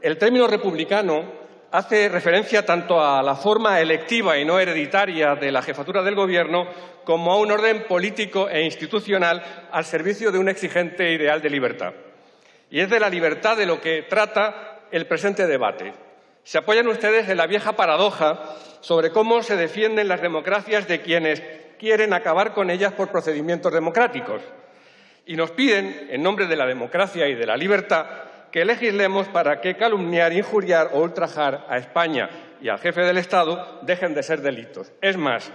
El término republicano hace referencia tanto a la forma electiva y no hereditaria de la jefatura del Gobierno como a un orden político e institucional al servicio de un exigente ideal de libertad. Y es de la libertad de lo que trata el presente debate. Se apoyan ustedes en la vieja paradoja sobre cómo se defienden las democracias de quienes quieren acabar con ellas por procedimientos democráticos y nos piden, en nombre de la democracia y de la libertad, que legislemos para que calumniar, injuriar o ultrajar a España y al jefe del Estado dejen de ser delitos. Es más,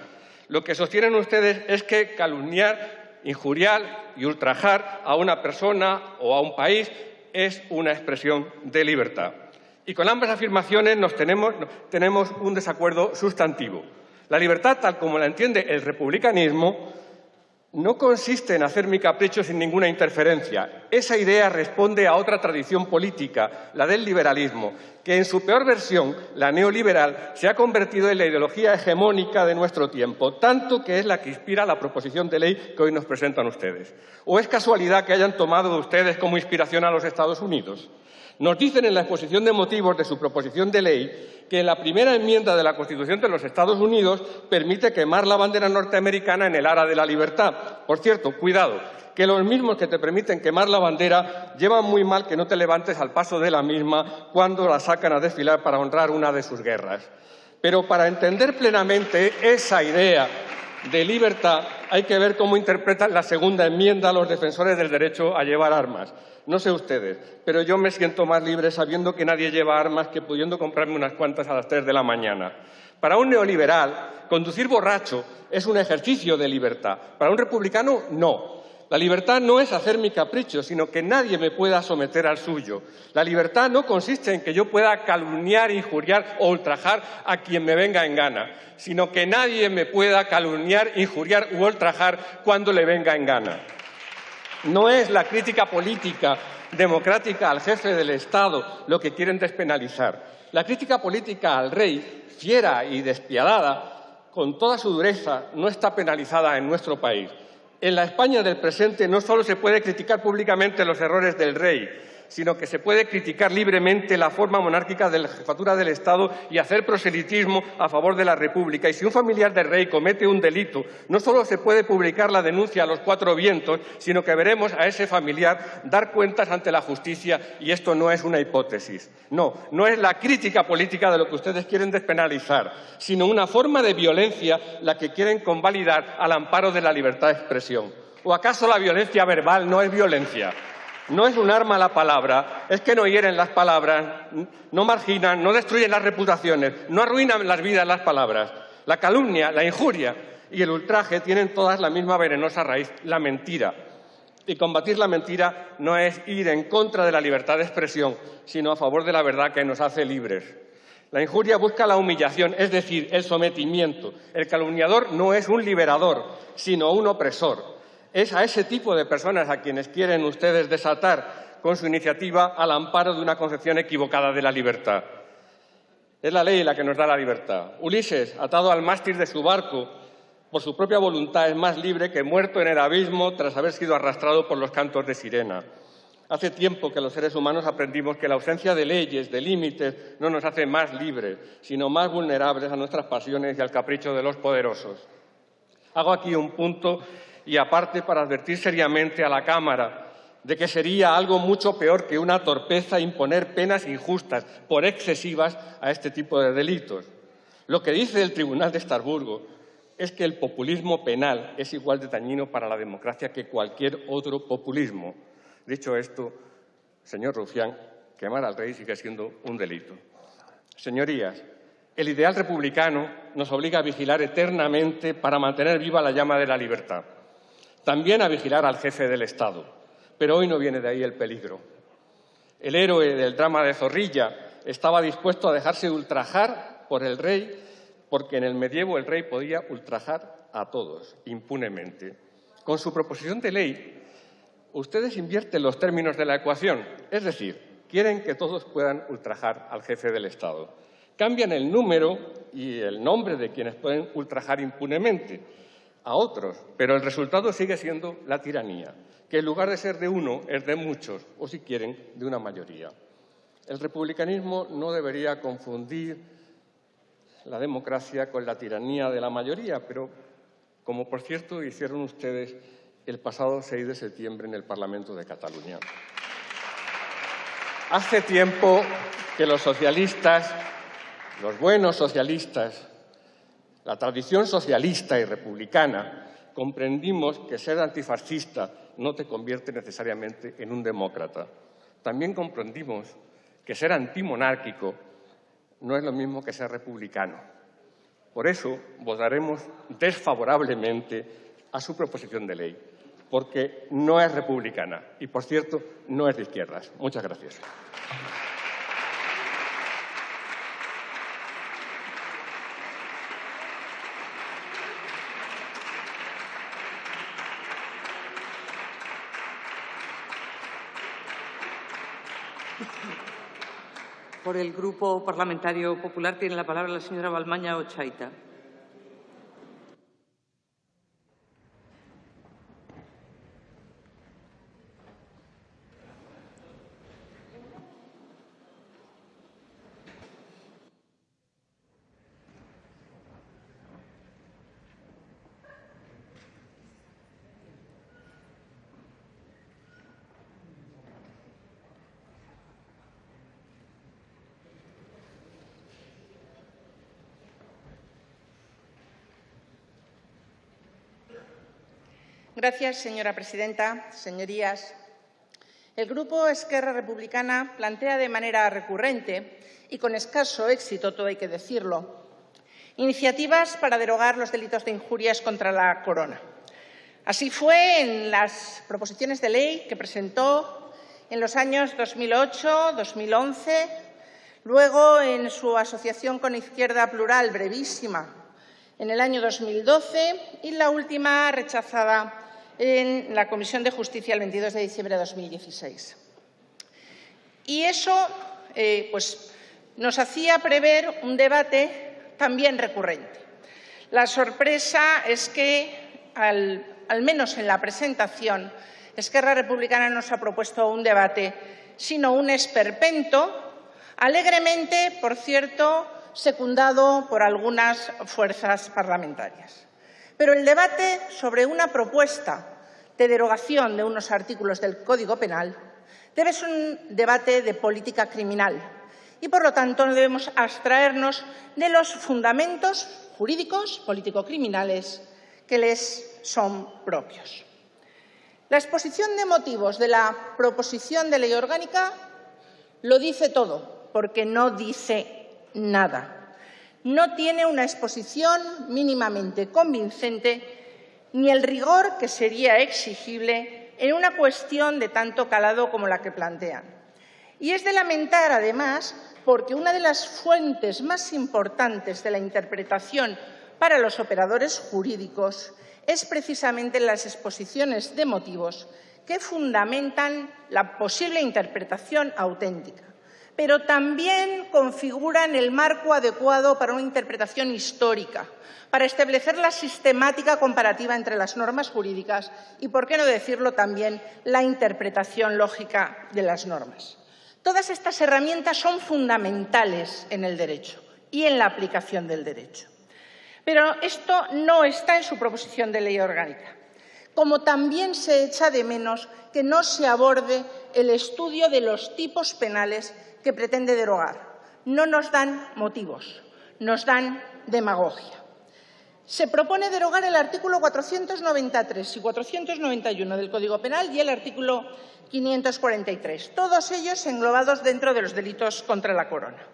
lo que sostienen ustedes es que calumniar, injuriar y ultrajar a una persona o a un país es una expresión de libertad. Y con ambas afirmaciones nos tenemos, tenemos un desacuerdo sustantivo. La libertad, tal como la entiende el republicanismo, no consiste en hacer mi capricho sin ninguna interferencia. Esa idea responde a otra tradición política, la del liberalismo, que en su peor versión, la neoliberal, se ha convertido en la ideología hegemónica de nuestro tiempo, tanto que es la que inspira la proposición de ley que hoy nos presentan ustedes. ¿O es casualidad que hayan tomado de ustedes como inspiración a los Estados Unidos? Nos dicen en la exposición de motivos de su proposición de ley que la primera enmienda de la Constitución de los Estados Unidos permite quemar la bandera norteamericana en el ara de la libertad. Por cierto, cuidado, que los mismos que te permiten quemar la bandera llevan muy mal que no te levantes al paso de la misma cuando la sacan a desfilar para honrar una de sus guerras. Pero para entender plenamente esa idea de libertad hay que ver cómo interpretan la segunda enmienda los defensores del derecho a llevar armas. No sé ustedes, pero yo me siento más libre sabiendo que nadie lleva armas que pudiendo comprarme unas cuantas a las tres de la mañana. Para un neoliberal, conducir borracho es un ejercicio de libertad. Para un republicano, no. La libertad no es hacer mi capricho, sino que nadie me pueda someter al suyo. La libertad no consiste en que yo pueda calumniar, injuriar o ultrajar a quien me venga en gana, sino que nadie me pueda calumniar, injuriar u ultrajar cuando le venga en gana. No es la crítica política democrática al jefe del Estado lo que quieren despenalizar. La crítica política al rey, fiera y despiadada, con toda su dureza, no está penalizada en nuestro país. En la España del presente no solo se puede criticar públicamente los errores del rey, sino que se puede criticar libremente la forma monárquica de la jefatura del Estado y hacer proselitismo a favor de la República. Y si un familiar del rey comete un delito, no solo se puede publicar la denuncia a los cuatro vientos, sino que veremos a ese familiar dar cuentas ante la justicia y esto no es una hipótesis. No, no es la crítica política de lo que ustedes quieren despenalizar, sino una forma de violencia la que quieren convalidar al amparo de la libertad de expresión. ¿O acaso la violencia verbal no es violencia? No es un arma la palabra, es que no hieren las palabras, no marginan, no destruyen las reputaciones, no arruinan las vidas las palabras. La calumnia, la injuria y el ultraje tienen todas la misma venenosa raíz, la mentira. Y combatir la mentira no es ir en contra de la libertad de expresión, sino a favor de la verdad que nos hace libres. La injuria busca la humillación, es decir, el sometimiento. El calumniador no es un liberador, sino un opresor. Es a ese tipo de personas a quienes quieren ustedes desatar con su iniciativa al amparo de una concepción equivocada de la libertad. Es la ley la que nos da la libertad. Ulises, atado al mástil de su barco, por su propia voluntad es más libre que muerto en el abismo tras haber sido arrastrado por los cantos de sirena. Hace tiempo que los seres humanos aprendimos que la ausencia de leyes, de límites, no nos hace más libres, sino más vulnerables a nuestras pasiones y al capricho de los poderosos. Hago aquí un punto y aparte para advertir seriamente a la Cámara de que sería algo mucho peor que una torpeza imponer penas injustas por excesivas a este tipo de delitos. Lo que dice el Tribunal de Estrasburgo es que el populismo penal es igual de dañino para la democracia que cualquier otro populismo. Dicho esto, señor Rufián, quemar al rey sigue siendo un delito. Señorías, el ideal republicano nos obliga a vigilar eternamente para mantener viva la llama de la libertad. También a vigilar al jefe del Estado. Pero hoy no viene de ahí el peligro. El héroe del drama de Zorrilla estaba dispuesto a dejarse ultrajar por el rey porque en el medievo el rey podía ultrajar a todos impunemente. Con su proposición de ley, ustedes invierten los términos de la ecuación, es decir, quieren que todos puedan ultrajar al jefe del Estado. Cambian el número y el nombre de quienes pueden ultrajar impunemente a otros, pero el resultado sigue siendo la tiranía, que en lugar de ser de uno es de muchos, o si quieren, de una mayoría. El republicanismo no debería confundir la democracia con la tiranía de la mayoría, pero como por cierto hicieron ustedes el pasado 6 de septiembre en el Parlamento de Cataluña. Hace tiempo que los socialistas, los buenos socialistas, la tradición socialista y republicana, comprendimos que ser antifascista no te convierte necesariamente en un demócrata. También comprendimos que ser antimonárquico no es lo mismo que ser republicano. Por eso votaremos desfavorablemente a su proposición de ley, porque no es republicana y, por cierto, no es de izquierdas. Muchas gracias. Por el Grupo Parlamentario Popular tiene la palabra la señora Balmaña Ochaita. Gracias, señora presidenta. Señorías, el Grupo Esquerra Republicana plantea de manera recurrente y con escaso éxito, todo hay que decirlo, iniciativas para derogar los delitos de injurias contra la corona. Así fue en las proposiciones de ley que presentó en los años 2008, 2011, luego en su asociación con Izquierda Plural brevísima en el año 2012 y la última rechazada en la Comisión de Justicia el 22 de diciembre de 2016. Y eso eh, pues, nos hacía prever un debate también recurrente. La sorpresa es que, al, al menos en la presentación, Esquerra Republicana nos ha propuesto un debate, sino un esperpento, alegremente, por cierto, secundado por algunas fuerzas parlamentarias. Pero el debate sobre una propuesta de derogación de unos artículos del Código Penal debe ser un debate de política criminal y, por lo tanto, no debemos abstraernos de los fundamentos jurídicos político-criminales que les son propios. La exposición de motivos de la proposición de ley orgánica lo dice todo, porque no dice nada no tiene una exposición mínimamente convincente ni el rigor que sería exigible en una cuestión de tanto calado como la que plantean. Y es de lamentar, además, porque una de las fuentes más importantes de la interpretación para los operadores jurídicos es precisamente las exposiciones de motivos que fundamentan la posible interpretación auténtica pero también configuran el marco adecuado para una interpretación histórica, para establecer la sistemática comparativa entre las normas jurídicas y, por qué no decirlo también, la interpretación lógica de las normas. Todas estas herramientas son fundamentales en el derecho y en la aplicación del derecho. Pero esto no está en su proposición de ley orgánica, como también se echa de menos que no se aborde el estudio de los tipos penales que pretende derogar. No nos dan motivos, nos dan demagogia. Se propone derogar el artículo 493 y 491 del Código Penal y el artículo 543, todos ellos englobados dentro de los delitos contra la corona.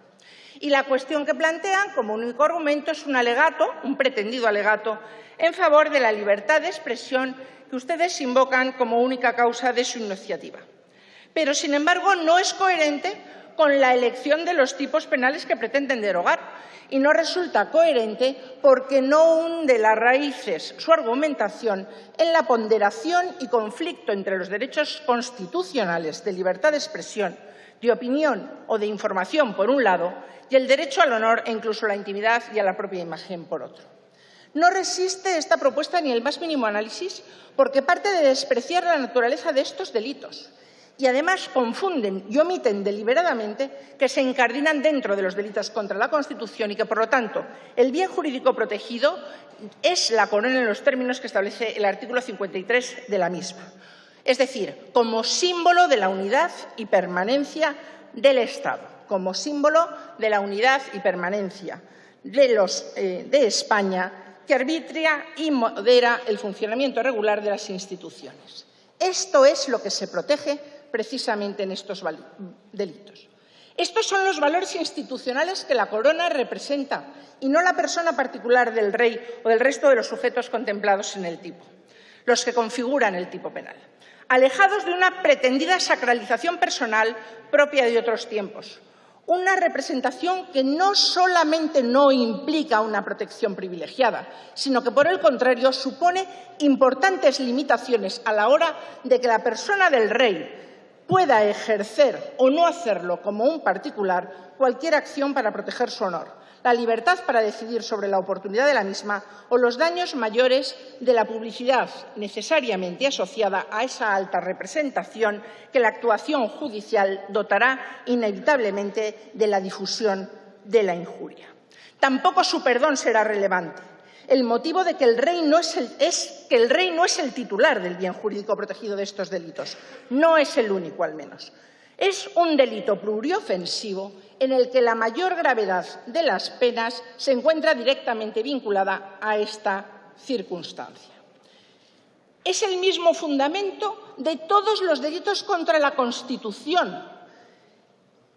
Y la cuestión que plantean como único argumento es un alegato, un pretendido alegato, en favor de la libertad de expresión que ustedes invocan como única causa de su iniciativa. Pero, sin embargo, no es coherente con la elección de los tipos penales que pretenden derogar y no resulta coherente porque no hunde las raíces su argumentación en la ponderación y conflicto entre los derechos constitucionales de libertad de expresión, de opinión o de información, por un lado, y el derecho al honor e incluso a la intimidad y a la propia imagen, por otro. No resiste esta propuesta ni el más mínimo análisis porque parte de despreciar la naturaleza de estos delitos y además confunden y omiten deliberadamente que se incardinan dentro de los delitos contra la Constitución y que, por lo tanto, el bien jurídico protegido es la corona en los términos que establece el artículo 53 de la misma. Es decir, como símbolo de la unidad y permanencia del Estado, como símbolo de la unidad y permanencia de, los, eh, de España que arbitria y modera el funcionamiento regular de las instituciones. Esto es lo que se protege precisamente en estos delitos. Estos son los valores institucionales que la corona representa y no la persona particular del rey o del resto de los sujetos contemplados en el tipo, los que configuran el tipo penal, alejados de una pretendida sacralización personal propia de otros tiempos, una representación que no solamente no implica una protección privilegiada, sino que, por el contrario, supone importantes limitaciones a la hora de que la persona del rey pueda ejercer o no hacerlo como un particular cualquier acción para proteger su honor, la libertad para decidir sobre la oportunidad de la misma o los daños mayores de la publicidad necesariamente asociada a esa alta representación que la actuación judicial dotará inevitablemente de la difusión de la injuria. Tampoco su perdón será relevante el motivo de que el rey no es, el, es que el rey no es el titular del bien jurídico protegido de estos delitos. No es el único, al menos. Es un delito pluriofensivo en el que la mayor gravedad de las penas se encuentra directamente vinculada a esta circunstancia. Es el mismo fundamento de todos los delitos contra la Constitución,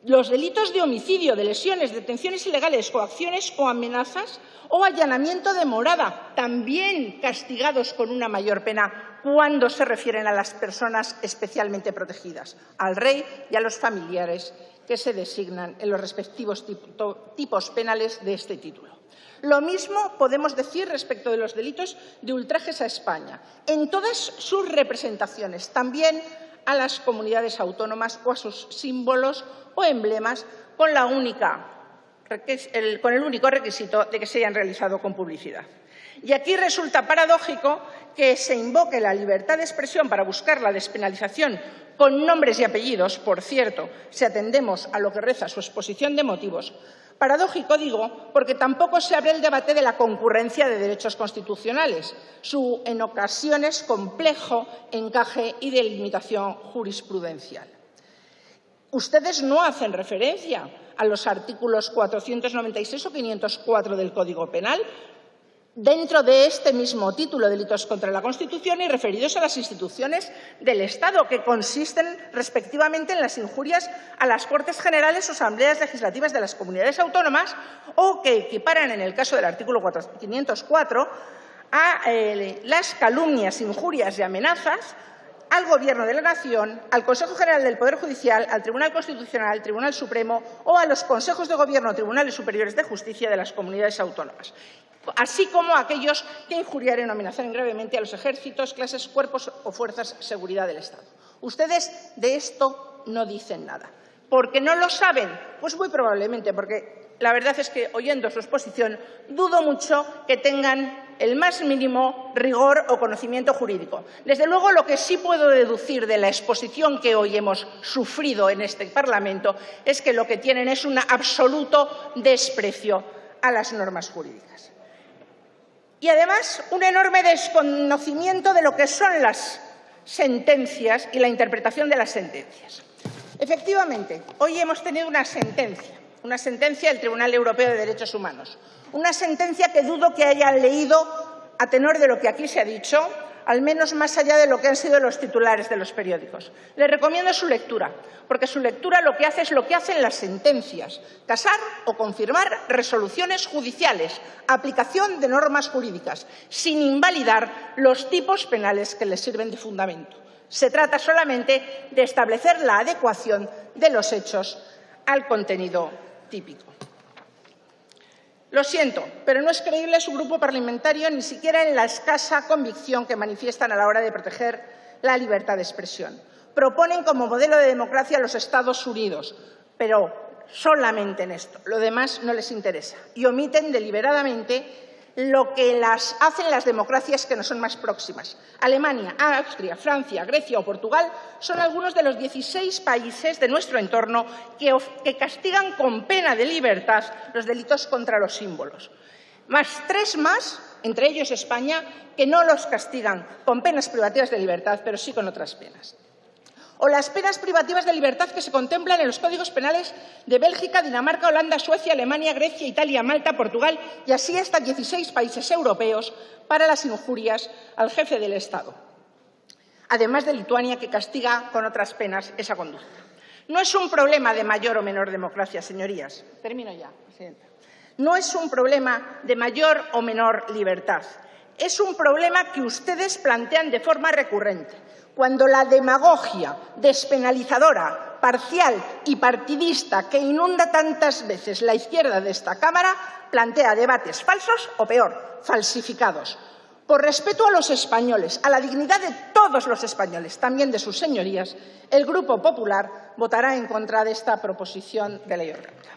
los delitos de homicidio, de lesiones, detenciones ilegales, coacciones o amenazas o allanamiento de morada, también castigados con una mayor pena cuando se refieren a las personas especialmente protegidas, al rey y a los familiares que se designan en los respectivos tipos penales de este título. Lo mismo podemos decir respecto de los delitos de ultrajes a España, en todas sus representaciones, también a las comunidades autónomas o a sus símbolos o emblemas con, el único requisito de que se hayan realizado con publicidad. Y aquí resulta paradójico que se invoque la libertad de expresión para buscar la despenalización con nombres y apellidos, por cierto, si atendemos a lo que reza su exposición de motivos. Paradójico, digo, porque tampoco se abre el debate de la concurrencia de derechos constitucionales, su en ocasiones complejo encaje y delimitación jurisprudencial. Ustedes no hacen referencia a los artículos 496 o 504 del Código Penal dentro de este mismo título, delitos contra la Constitución, y referidos a las instituciones del Estado, que consisten respectivamente en las injurias a las Cortes Generales o Asambleas Legislativas de las comunidades autónomas o que equiparan, en el caso del artículo 504, a eh, las calumnias, injurias y amenazas al Gobierno de la Nación, al Consejo General del Poder Judicial, al Tribunal Constitucional, al Tribunal Supremo o a los consejos de Gobierno o tribunales superiores de justicia de las comunidades autónomas, así como a aquellos que injuriaren o amenazaren gravemente a los ejércitos, clases, cuerpos o fuerzas de seguridad del Estado. Ustedes de esto no dicen nada. ¿Por qué no lo saben? Pues muy probablemente porque la verdad es que, oyendo su exposición, dudo mucho que tengan el más mínimo rigor o conocimiento jurídico. Desde luego, lo que sí puedo deducir de la exposición que hoy hemos sufrido en este Parlamento es que lo que tienen es un absoluto desprecio a las normas jurídicas. Y además, un enorme desconocimiento de lo que son las sentencias y la interpretación de las sentencias. Efectivamente, hoy hemos tenido una sentencia una sentencia del Tribunal Europeo de Derechos Humanos, una sentencia que dudo que hayan leído a tenor de lo que aquí se ha dicho, al menos más allá de lo que han sido los titulares de los periódicos. Les recomiendo su lectura, porque su lectura lo que hace es lo que hacen las sentencias, casar o confirmar resoluciones judiciales, aplicación de normas jurídicas, sin invalidar los tipos penales que les sirven de fundamento. Se trata solamente de establecer la adecuación de los hechos al contenido típico. Lo siento, pero no es creíble su grupo parlamentario ni siquiera en la escasa convicción que manifiestan a la hora de proteger la libertad de expresión. Proponen como modelo de democracia a los Estados Unidos, pero solamente en esto. Lo demás no les interesa y omiten deliberadamente lo que las hacen las democracias que nos son más próximas. Alemania, Austria, Francia, Grecia o Portugal son algunos de los 16 países de nuestro entorno que, que castigan con pena de libertad los delitos contra los símbolos. Más tres más, entre ellos España, que no los castigan con penas privativas de libertad, pero sí con otras penas o las penas privativas de libertad que se contemplan en los códigos penales de Bélgica, Dinamarca, Holanda, Suecia, Alemania, Grecia, Italia, Malta, Portugal y así hasta 16 países europeos para las injurias al jefe del Estado, además de Lituania, que castiga con otras penas esa conducta. No es un problema de mayor o menor democracia, señorías. Termino ya, Presidenta. No es un problema de mayor o menor libertad. Es un problema que ustedes plantean de forma recurrente cuando la demagogia despenalizadora, parcial y partidista que inunda tantas veces la izquierda de esta Cámara plantea debates falsos o, peor, falsificados. Por respeto a los españoles, a la dignidad de todos los españoles, también de sus señorías, el Grupo Popular votará en contra de esta proposición de ley orgánica.